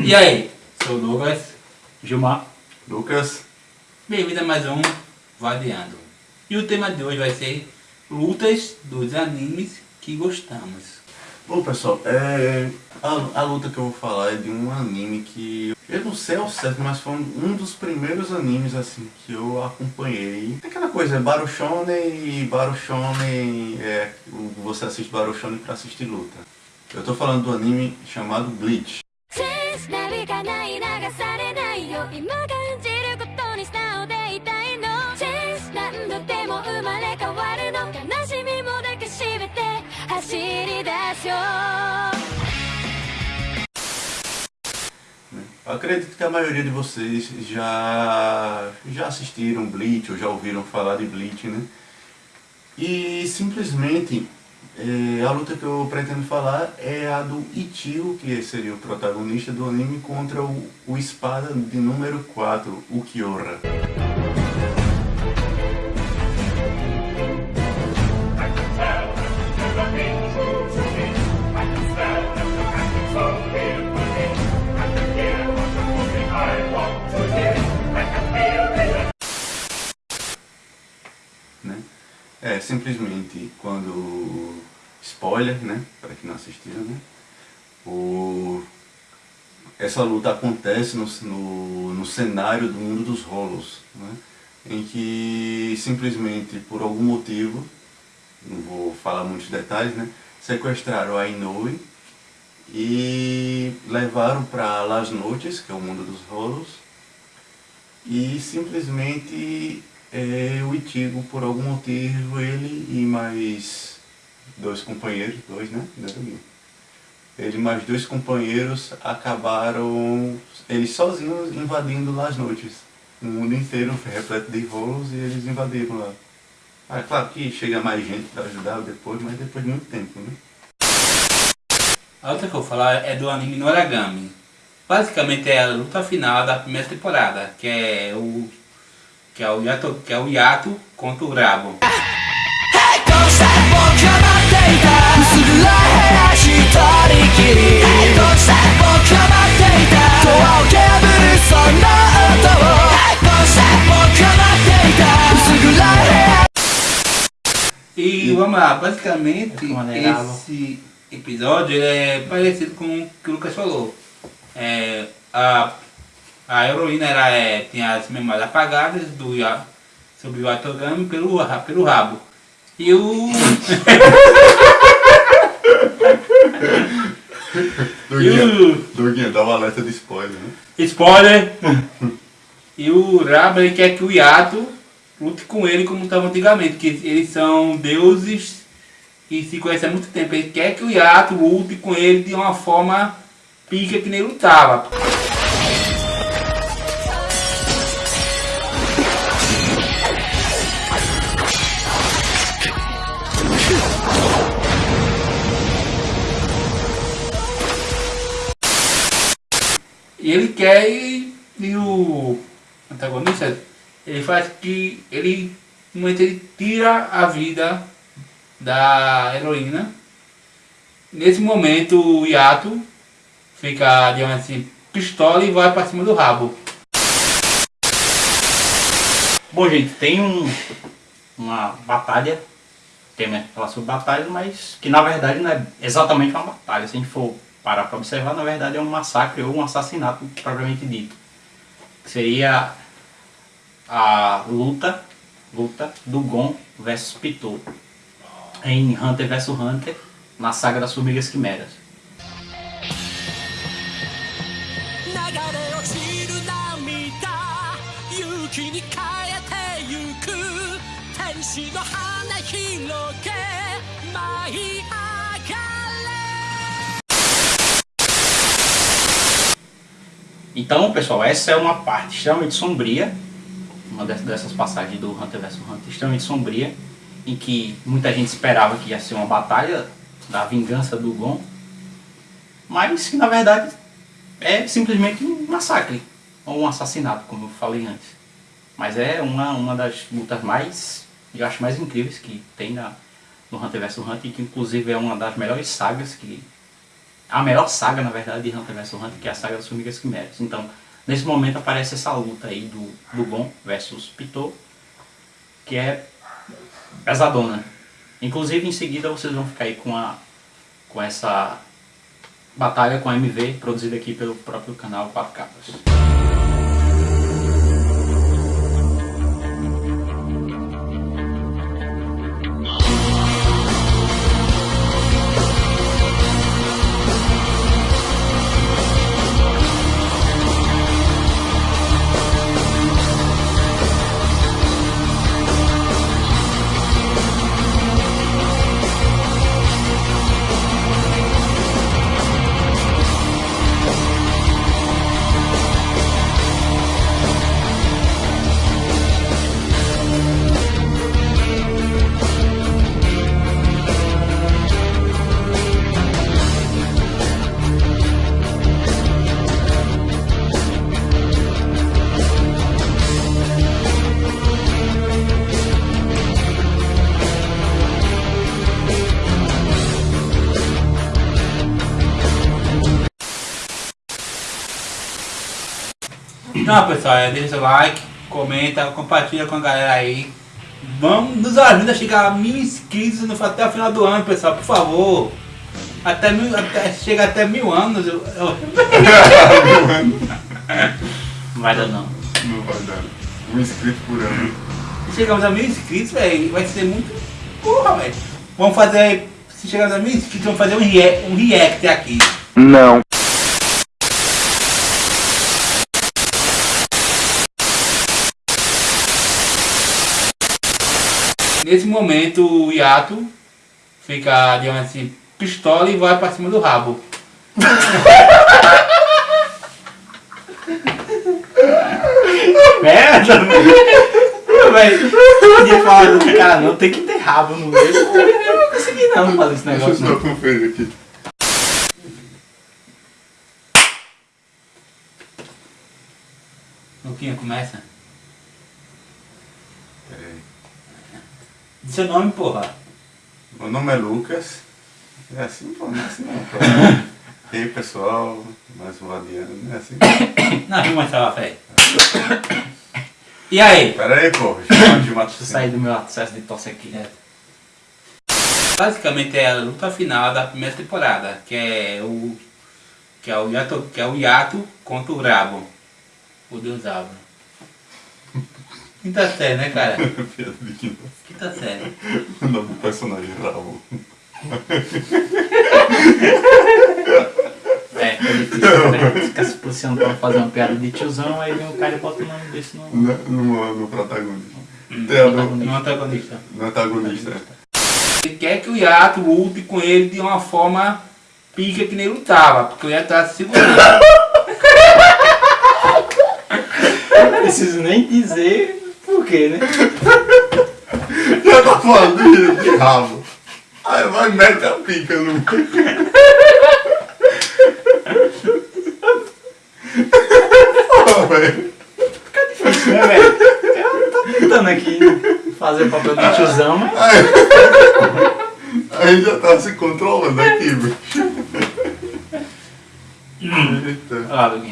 E aí, sou o Douglas. Gilmar. Lucas. Bem-vindo a mais um Vadeando. E o tema de hoje vai ser lutas dos animes que gostamos. Bom pessoal, é, a, a luta que eu vou falar é de um anime que eu não sei ao certo, mas foi um, dos primeiros animes assim que eu acompanhei. É aquela coisa, Baruchone e Baruchone, é, você assiste Baruchone pra assistir luta. Eu tô falando do anime chamado Bleach. なびかない流されないよ今感じることに素直でいたいのチェンス何度でも生まれ変わるの悲しみも抱きしめて走り出しよう Acredito que a maioria de vocês já, já assistiram Bleach ou já ouviram falar de Bleach, né? E simplesmente é, a luta que eu pretendo falar é a do Ichigo, que seria o protagonista do anime, contra o, o espada de número 4, o Kyora. Né? É, simplesmente quando spoiler, né, para quem não assistiu, né, o, essa luta acontece no, no, no, cenário do mundo dos rolos, né, em que simplesmente por algum motivo, não vou falar muitos detalhes, né, sequestraram a Inoue e levaram para Las Noites, que é o mundo dos rolos, e simplesmente é, o Itigo, por algum motivo, ele e mais dois companheiros, dois, né? Ele mais dois companheiros acabaram, eles sozinhos invadindo lá as noites. O mundo inteiro foi repleto de rolos e eles invadiram lá. Ah, claro que chega mais gente para ajudar depois, mas depois de muito tempo, né? A outra que eu vou falar é do anime Noragami. Basicamente é a luta final da primeira temporada, que é o que é o Yato, que é o Yato contra o Rabo. E vamos lá, basicamente esse episódio é parecido com o que o Lucas falou. É, a, a heroína era, é, tinha as memórias apagadas do, sobre o Atogami pelo, pelo rabo. E o... Doguinha, Doguinha, dá uma alerta de spoiler, né? Spoiler! e o Raba ele quer que o Yato lute com ele como estava antigamente, que eles são deuses e se conhecem há muito tempo. Ele quer que o Yato lute com ele de uma forma pica que nem lutava. E ele quer e, e o antagonista, ele faz que ele, ele tira a vida da heroína. Nesse momento o Yato fica, digamos assim, pistola e vai para cima do rabo. Bom gente, tem um, uma batalha, tem né, sobre batalha, mas que na verdade não é exatamente uma batalha, se a gente for parar para observar, na verdade é um massacre ou um assassinato propriamente dito. Seria a luta, luta do Gon versus Pitou em Hunter vs Hunter, na saga das Formigas Quimeras. Então, pessoal, essa é uma parte extremamente sombria, uma dessas passagens do Hunter vs Hunter, extremamente sombria, em que muita gente esperava que ia ser uma batalha da vingança do Gon, mas que na verdade é simplesmente um massacre, ou um assassinato, como eu falei antes. Mas é uma, uma das lutas mais, eu acho, mais incríveis que tem na, no Hunter vs Hunter, que inclusive é uma das melhores sagas que a melhor saga, na verdade, de Hunter vs Hunter, que é a saga das Formigas Quimeras. Então, nesse momento aparece essa luta aí do, do Gon versus Pitou, que é pesadona. Inclusive, em seguida, vocês vão ficar aí com, a, com essa batalha com a MV, produzida aqui pelo próprio canal 4 Capas. Então, pessoal, é, deixa seu like, comenta, compartilha com a galera aí. Vamos, nos ajuda a chegar a mil inscritos no, até o final do ano, pessoal, por favor. Até mil, até, chega até mil anos. Eu, eu- Não vai dar não. Não vai dar. Um inscrito por ano. se chegamos a mil inscritos, velho, vai ser muito. Porra, velho. Vamos fazer. Se chegarmos a mil inscritos, vamos fazer um, rea um react aqui. Não. Nesse momento, o Yato fica, digamos assim, pistola e vai pra cima do rabo. Merda! Velho, podia falar do cara não, tem que ter rabo no meio. Eu não consegui não fazer esse Deixa eu negócio só não. conferir aqui. Luquinha, começa. Seu nome, porra. Meu nome é Lucas. É assim, pô, não é assim não. pô. E aí, pessoal, mais um Adiano, não é assim? Não, vamos mostrar a fé. E aí? Pera aí, pô, Deixa eu sair do meu acesso de tosse aqui. É. Basicamente é a luta final da primeira temporada, que é o. Que é o Yato, que é o Yato contra o Rabo. O Deus Abra. Quinta série, né, cara? Piada de que Quinta série. O nome do personagem Rabo. É, é difícil, né? Fica se policiando pra fazer uma piada de tiozão, aí vem o cara e bota o nome desse no. No, no, no protagonista. No antagonista. no antagonista. Ele quer que o Yato lute com ele de uma forma pica que nem lutava, porque o Yato tá se segurando. Não preciso nem dizer por quê, né? Já tá falando de, de rabo. Aí vai e mete a pica no. Pô, velho. É, velho. Eu tô tentando aqui fazer o papel de tiozão, mas. Aí, aí já tá se controlando aqui, velho. Eita. Olha lá, Luguinha.